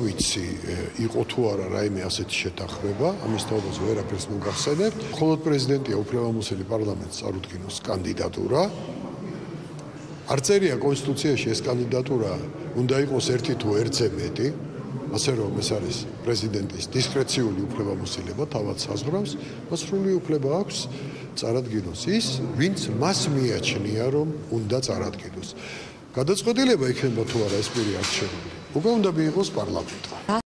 ვიცი იყო თუ არა რაიმე ასეთი შეთანხმება, ამის თაობას ვერაფერს მოგახსენებ. მხოლოდ პრეზიდენტია უფლებამოსილი პარლამენტს წარუდგინოს კანდიდატურა. არ წერია კონსტიტუციაში ეს კანდიდატურა უნდა იყოს ერთი თუ ერთზე მეტი, ასე რომ ეს არის პრეზიდენტის დისკრეციული უფლებამოსილება, თავად საზღვრავს, მას სრული უფლება აქვს წარადგინოს ის, ვინც მას მიაჩნია, რომ უნდა წარადგინოს. გადაწყვეტილება იქნება თუ არა ეს პირი არჩეული. უკვე უნდა მიიღოს პარლამენტმა.